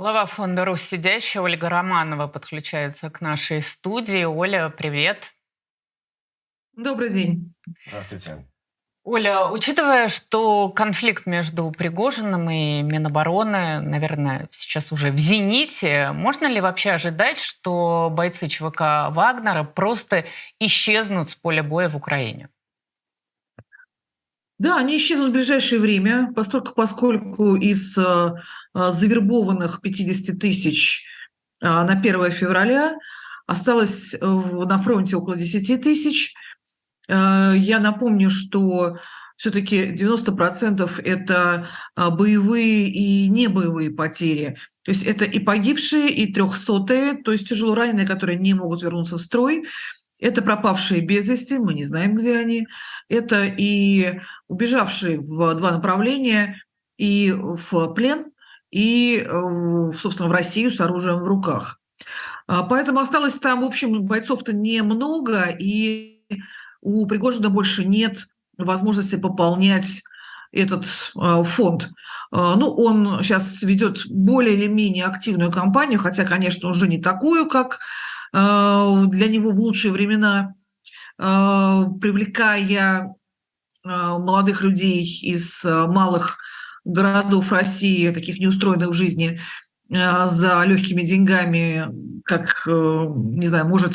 Глава фонда «Русь сидящая» Ольга Романова подключается к нашей студии. Оля, привет. Добрый день. Здравствуйте. Оля, учитывая, что конфликт между Пригожиным и Минобороны, наверное, сейчас уже в зените, можно ли вообще ожидать, что бойцы ЧВК Вагнера просто исчезнут с поля боя в Украине? Да, они исчезнут в ближайшее время, поскольку, поскольку из э, завербованных 50 тысяч э, на 1 февраля осталось э, на фронте около 10 тысяч. Э, я напомню, что все-таки 90% это э, боевые и небоевые потери. То есть это и погибшие, и трехсотые, то есть тяжело раненые, которые не могут вернуться в строй. Это пропавшие без вести, мы не знаем, где они. Это и убежавшие в два направления, и в плен, и, э, собственно, в Россию с оружием в руках. А, поэтому осталось там, в общем, бойцов-то немного, и у Пригожина больше нет возможности пополнять этот э, фонд. Э, ну, он сейчас ведет более или менее активную кампанию, хотя, конечно, уже не такую, как для него в лучшие времена, э, привлекая э, молодых людей из малых городов России, таких неустроенных в жизни, за легкими деньгами, как, не знаю, может,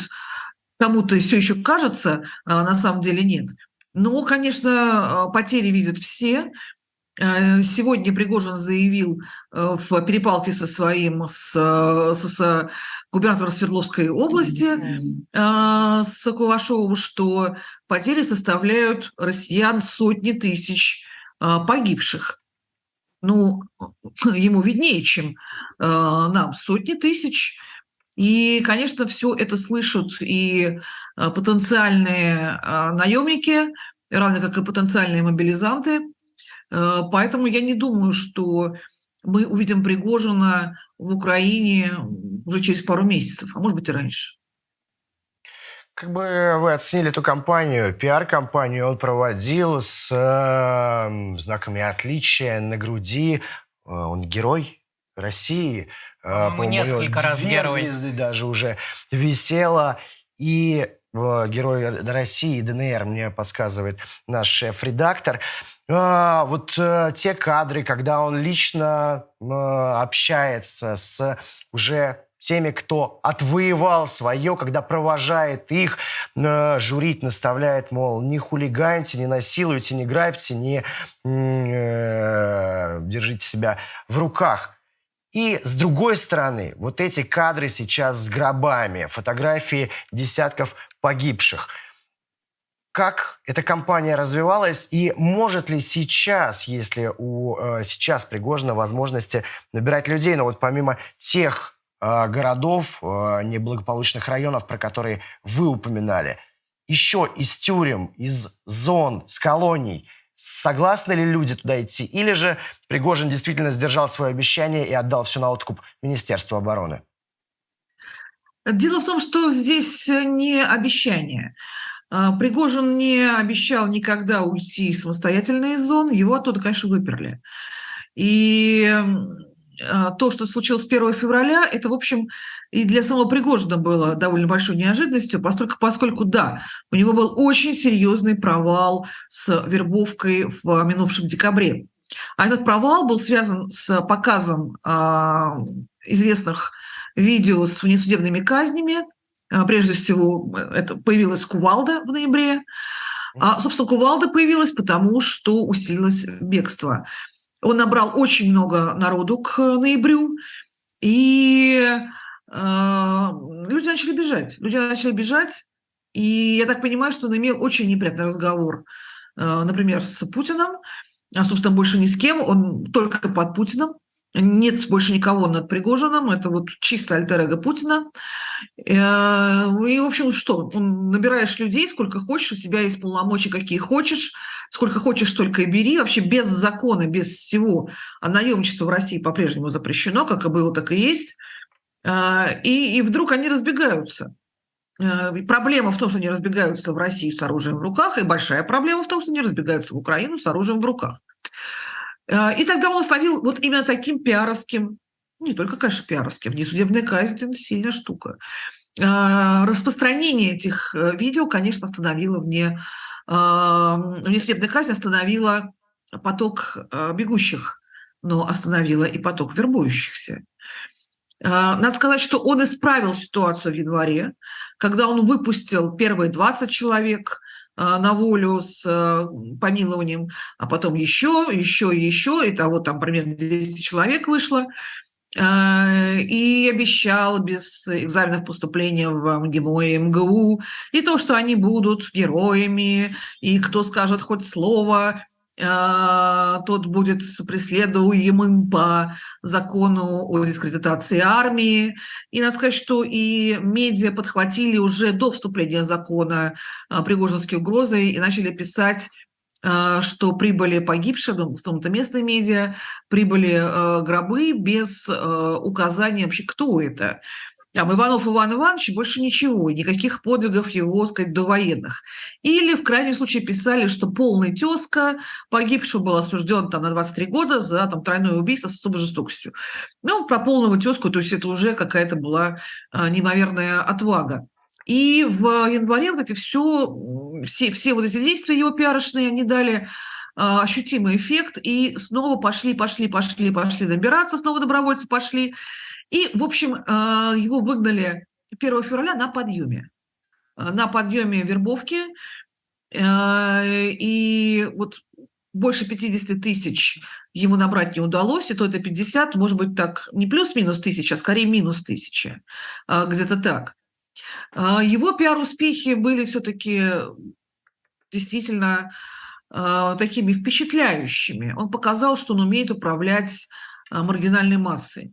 кому-то все еще кажется, на самом деле нет. Но, конечно, потери видят все, Э, сегодня Пригожин заявил э, в перепалке со своим, с, э, с, с губернатором Свердловской области, с Кувашовым, что потери составляют россиян сотни тысяч погибших. Ну, ему виднее, чем нам. Сотни тысяч. И, конечно, все это слышат и потенциальные наемники, равно как и потенциальные мобилизанты – Э, поэтому я не думаю, что мы увидим Пригожина в Украине уже через пару месяцев, а может быть и раньше. Как бы вы оценили эту кампанию, пиар-кампанию он проводил с э, знаками отличия на груди. Э, он герой России. Э, по несколько раз герой. звезды даже уже висело. И э, герой России, ДНР, мне подсказывает наш шеф-редактор. А, вот э, те кадры, когда он лично э, общается с уже теми, кто отвоевал свое, когда провожает их, э, журит, наставляет, мол, не хулиганьте, не насилуйте, не грабьте, не э, держите себя в руках. И с другой стороны, вот эти кадры сейчас с гробами, фотографии десятков погибших – как эта компания развивалась и может ли сейчас, если у э, сейчас Пригожина возможности набирать людей, но вот помимо тех э, городов, э, неблагополучных районов, про которые вы упоминали, еще из тюрем, из зон, с колоний, согласны ли люди туда идти? Или же Пригожин действительно сдержал свое обещание и отдал все на откуп Министерству обороны? Дело в том, что здесь не обещание. А, Пригожин не обещал никогда уйти самостоятельно из зон, его оттуда, конечно, выперли. И а, то, что случилось 1 февраля, это, в общем, и для самого Пригожина было довольно большой неожиданностью, поскольку, поскольку, да, у него был очень серьезный провал с вербовкой в минувшем декабре. А этот провал был связан с показом э, известных видео с внесудебными казнями, а, прежде всего, это появилась кувалда в ноябре. А, собственно, кувалда появилась потому, что усилилось бегство. Он набрал очень много народу к ноябрю, и э, люди начали бежать. Люди начали бежать, и я так понимаю, что он имел очень неприятный разговор, э, например, с Путиным, а, собственно, больше ни с кем, он только под Путиным. Нет больше никого над Пригожиным, это вот чисто альтер Путина. Э, и, в общем, что, набираешь людей сколько хочешь, у тебя есть полномочия какие хочешь, сколько хочешь, столько и бери, вообще без закона, без всего. А наемничество в России по-прежнему запрещено, как и было, так и есть. Э, и, и вдруг они разбегаются. Э, проблема в том, что они разбегаются в Россию с оружием в руках, и большая проблема в том, что они разбегаются в Украину с оружием в руках. Э, и тогда он остановил вот именно таким пиаровским не только, конечно, пиаровские, внесудебная казнь – это сильная штука. А, распространение этих э, видео, конечно, остановило вне, внесудебная казнь остановила поток э, бегущих, но остановила и поток вербующихся. А, надо сказать, что он исправил ситуацию в январе, когда он выпустил первые 20 человек а, на волю с э, помилованием, а потом еще, еще еще, и того там примерно 200 человек вышло, а, и обещал без экзаменов поступления в МГИМО и МГУ, и то, что они будут героями, и кто скажет хоть слово а, тот будет преследуемым по закону о дискредитации армии. И надо сказать, что и медиа подхватили уже до вступления закона а, пригожинские угрозы и начали писать а, что прибыли погибшие, ну, в основном это местные медиа, прибыли гробы без указания вообще, кто это. Там Иванов Иван Иванович, больше ничего, никаких подвигов его, сказать, до военных. Или, в крайнем случае, писали, что полный тезка погибшего был осужден там, на 23 года за там, тройное убийство с особой жестокостью. Ну, про полного тезку, то есть это уже какая-то была а, неимоверная отвага. И в январе вот эти все, все, все вот эти действия его пиарочные, они дали ощутимый эффект, и снова пошли, пошли, пошли, пошли набираться, снова добровольцы пошли. И, в общем, а, его выгнали 1 февраля на подъеме. А, на подъеме вербовки. А, и вот больше 50 тысяч ему набрать не удалось, и то это 50, может быть, так не плюс-минус тысяча, а скорее минус тысяча, где-то так. Его пиар-успехи были все-таки действительно такими впечатляющими. Он показал, что он умеет управлять маргинальной массой.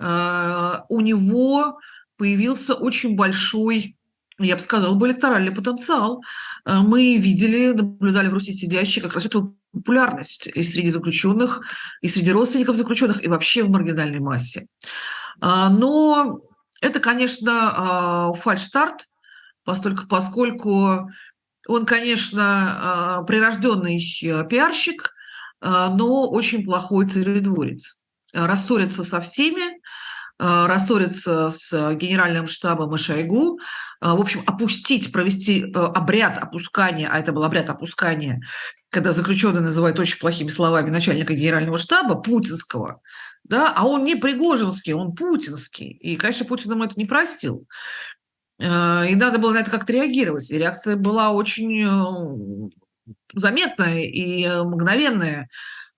Э, у него появился очень большой я бы сказала, бы электоральный потенциал. Мы видели, наблюдали в Руси сидящие как раз эту популярность и среди заключенных, и среди родственников заключенных, и вообще в маргинальной массе. Но это, конечно, фальш-старт, поскольку, поскольку он, конечно, прирожденный пиарщик, но очень плохой царедворец. Рассорится со всеми, Э, рассориться с генеральным штабом и Шойгу, э, в общем, опустить, провести э, обряд опускания, а это был обряд опускания, когда заключенный называет очень плохими словами начальника генерального штаба, путинского, да, а он не Пригожинский, он путинский. И, конечно, Путин ему это не простил. И надо было на это как-то реагировать. И реакция была очень заметная и мгновенная.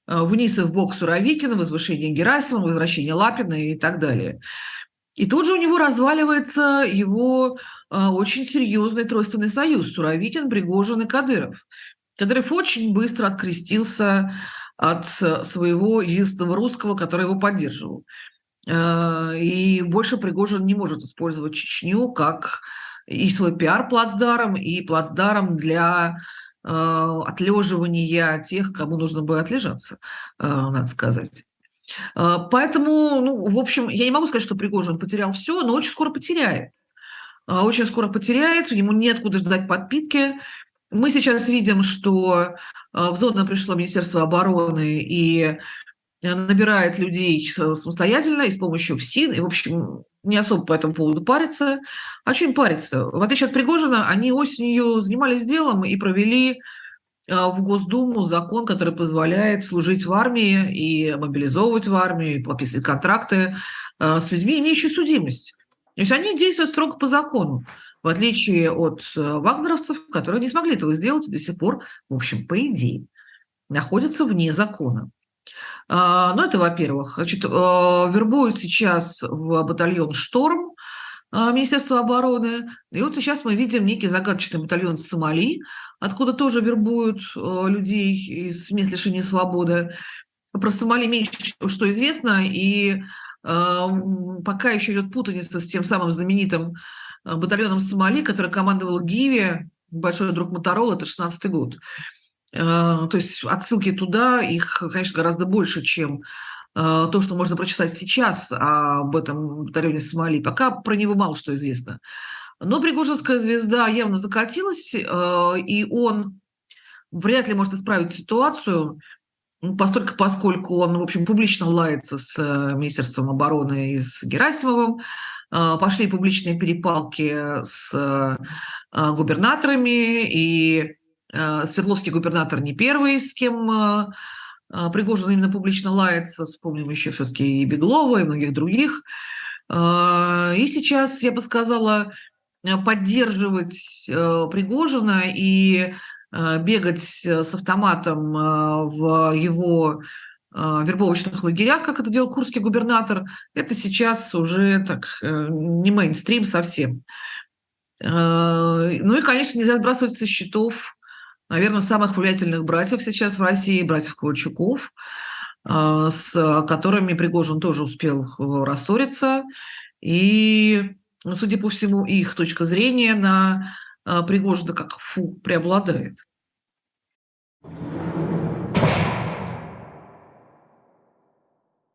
Э, вниз и в бок Суровикина, возвышение Герасимова, возвращение Лапина и так далее. И тут же у него разваливается его э, очень серьезный тройственный союз – Суровикин, Пригожин и Кадыров. Кадыров очень быстро открестился от своего единственного русского, который его поддерживал. Э, и больше Пригожин не может использовать Чечню как и свой пиар-плацдарм, и плацдарм для Э, отлеживания тех, кому нужно бы отлежаться, э, надо сказать. Поэтому, ну, в общем, я не могу сказать, что Пригожин потерял все, но очень скоро потеряет. Очень скоро потеряет, ему нет куда ждать подпитки. Мы сейчас видим, что в зону пришло Министерство обороны и набирает людей самостоятельно и с помощью ФСИН. И, в общем, не особо по этому поводу париться. А им париться? В отличие от Пригожина, они осенью занимались делом и провели а, в Госдуму закон, который позволяет служить в армии и мобилизовывать в армию, и подписывать контракты а, с людьми, имеющими судимость. То есть они действуют строго по закону, в отличие от а, вагнеровцев, которые не смогли этого сделать и до сих пор, в общем, по идее, находятся вне закона. А, ну, это во-первых. Значит, а, вербуют сейчас в батальон «Шторм» а, Министерства обороны. И вот сейчас мы видим некий загадочный батальон Сомали, откуда тоже вербуют людей из мест лишения свободы. Про Сомали меньше что известно, и пока еще идет путаница с тем самым знаменитым батальоном Сомали, который командовал Гиви, большой друг Моторола, это 16 год. Э, то есть отсылки туда, их, конечно, гораздо больше, чем э, то, что можно прочитать сейчас об этом батальоне Сомали. Пока про него мало что известно. Но Пригожинская звезда явно закатилась, э, и он вряд ли может исправить ситуацию. постольку, поскольку он, в общем, публично лается с Министерством обороны и с Герасимовым, пошли публичные перепалки с губернаторами, и Свердловский губернатор не первый, с кем Пригожин именно публично лается, вспомним еще все-таки и Беглова, и многих других. И сейчас, я бы сказала, поддерживать Пригожина и Э, бегать э, с автоматом э, в его вербовочных лагерях, как это делал курский губернатор, это сейчас уже так не мейнстрим совсем. Ну и, конечно, нельзя сбрасывать со счетов, наверное, самых влиятельных братьев сейчас в России, братьев Ковальчуков, с которыми Пригожин тоже успел рассориться. И, судя по всему, их точка зрения на а, Пригожина как фу преобладает.